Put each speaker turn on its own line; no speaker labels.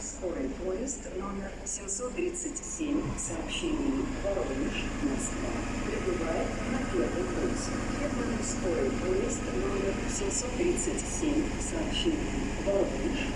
скорый поезд номер 737 сообщение. Воронеж, Москва. Прибывает на первый курс. Фирменный скорый поезд номер 737 сообщение. Воронеж,